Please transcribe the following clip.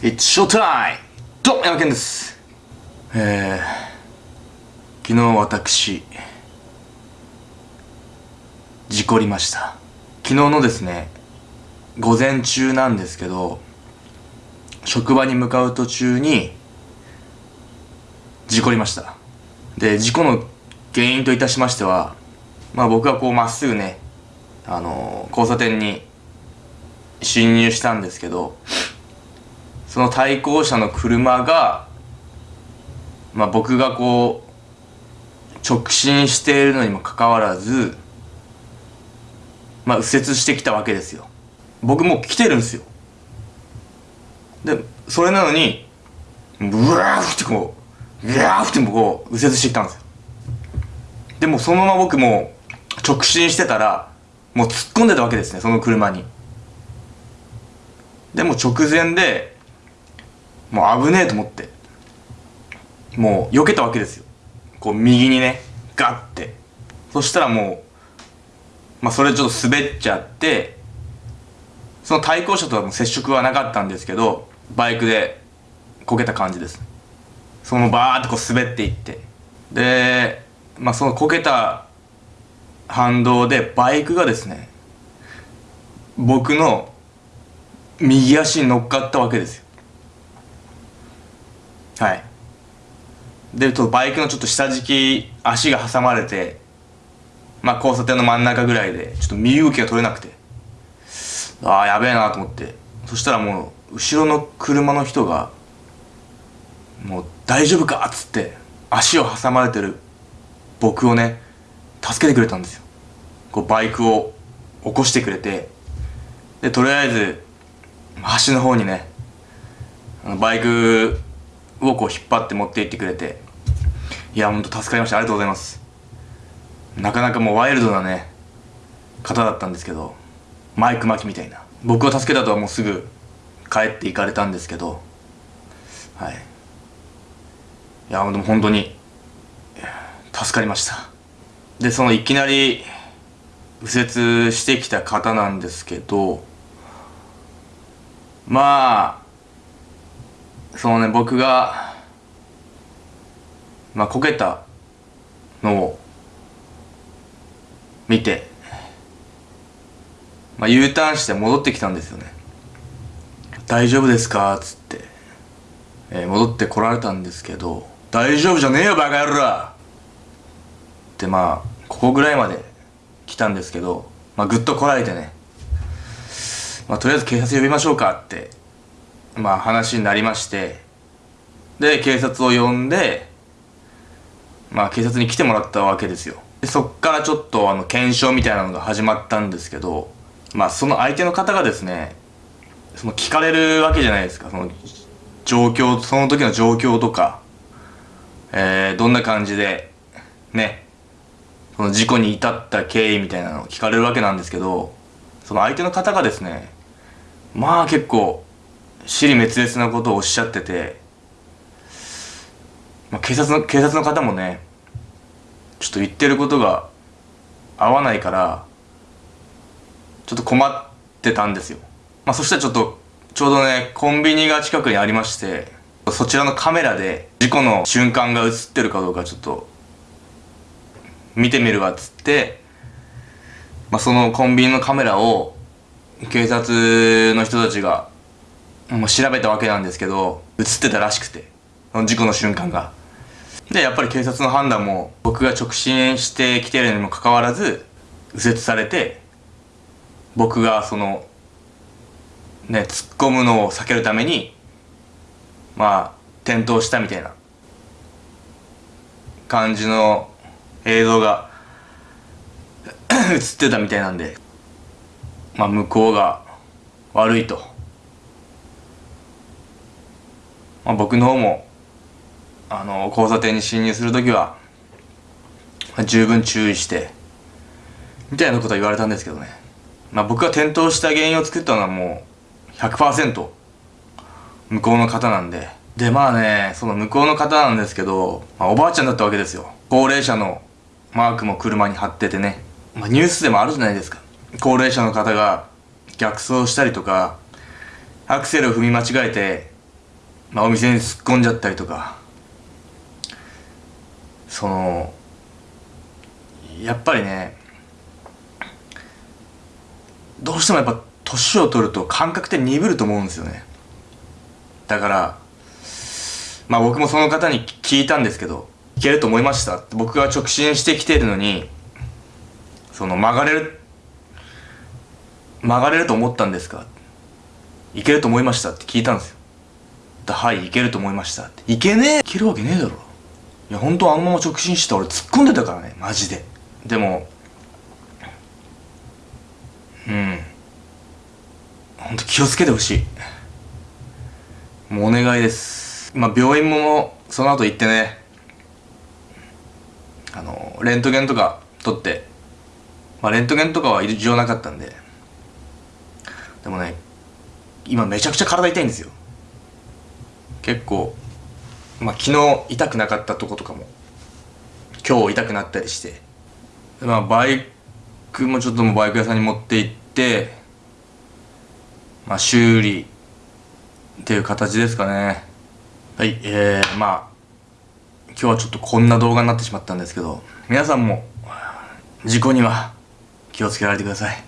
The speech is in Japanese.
It's showtime! どうも、山健です。えー、昨日私、事故りました。昨日のですね、午前中なんですけど、職場に向かう途中に、事故りました。で、事故の原因といたしましては、まあ僕はこうまっすぐね、あのー交差点に進入したんですけど、その対向車の車が、まあ、僕がこう直進しているのにもかかわらず、まあ、右折してきたわけですよ。僕もう来てるんですよ。でそれなのにブワーってこうブワーってこう右折してきたんですよ。でもそのまま僕も直進してたらもう突っ込んでたわけですねその車に。でも直前でもう危ねえと思って。もう避けたわけですよ。こう右にねガッて。そしたらもうまあそれちょっと滑っちゃってその対向車とはもう接触はなかったんですけどバイクでこけた感じですそのバーってこう滑っていって。でまあそのこけた反動でバイクがですね僕の右足に乗っかったわけですよ。はい。でとバイクのちょっと下敷き足が挟まれてまあ交差点の真ん中ぐらいでちょっと身動きが取れなくて。ああやべえなと思って。そしたらもう後ろの車の人がもう大丈夫かっつって足を挟まれてる僕をね助けてくれたんですよ。こうバイクを起こしてくれて。でとりあえず端の方にねバイクをこう引っ張って持って行ってくれて。いやほんと助かりました。ありがとうございます。なかなかもうワイルドなね方だったんですけどマイク巻きみたいな。僕を助けたとはもうすぐ帰って行かれたんですけど。はい。いやでも本当に助かりました。でそのいきなり右折してきた方なんですけどまあそのね僕がまあこけたのを見てまあ U ターンして戻ってきたんですよね。大丈夫ですか？っつって、えー戻ってこられたんですけど大丈夫じゃねえよバカ野郎！ってまあここぐらいまで来たんですけどまあぐっとこらえてね。まあとりあえず警察呼びましょうかってまあ話になりましてで警察を呼んでまあ警察に来てもらったわけですよ。でそっからちょっとあの検証みたいなのが始まったんですけどまあその相手の方がですねその聞かれるわけじゃないですか。その状況その時の状況とかえー、どんな感じでねその事故に至った経緯みたいなのを聞かれるわけなんですけどその相手の方がですねまあ結構尻滅裂なことをおっしゃってて、まあ、警察の警察の方もねちょっと言ってることが合わないからちょっと困ってたんですよ、まあ、そしたらちょっとちょうどねコンビニが近くにありましてそちらのカメラで事故の瞬間が映ってるかどうかちょっと見てみるわっつって、まあ、そのコンビニのカメラを警察の人たちが、まあ、調べたわけなんですけど映ってたらしくてその事故の瞬間が。でやっぱり警察の判断も僕が直進してきてるにもかかわらず右折されて僕がそのね突っ込むのを避けるためにまあ転倒したみたいな感じの映像が映ってたみたいなんでまあ向こうが悪いと、まあ、僕の方もあの交差点に進入する時はまあ十分注意してみたいなことは言われたんですけどね。まあ僕が転倒した原因を作ったのはもう100%向こうの方なんで。でまあねその向こうの方なんですけど、まあ、おばあちゃんだったわけですよ。高齢者のマークも車に貼っててね、まあ、ニュースでもあるじゃないですか。高齢者の方が逆走したりとかアクセルを踏み間違えてまあお店に突っ込んじゃったりとか。そのやっぱりねどうしてもやっぱ年を取ると感覚って鈍ると思うんですよね。だからまあ僕もその方に聞いたんですけどいけると思いました。僕が直進してきてるのにその曲がれる曲がれると思ったんですか？いけると思いました？って聞いたんですよ。はいいけると思いました。いけねえいけるわけねえだろ。いや本当あのまま直進して俺突っ込んでたからねマジで。でもうん。本当気をつけてほしい。もうお願いです。まあ病院もその後行ってね。あのレントゲンとか取って。まあレントゲンとかは異常なかったんで。でもね今めちゃくちゃ体痛いんですよ。結構まあ昨日痛くなかったとことかも今日痛くなったりしてまあバイクもちょっともバイク屋さんに持って行ってまあ修理っていう形ですかね。はいえー、まあ今日はちょっとこんな動画になってしまったんですけど皆さんも事故には気をつけられてください。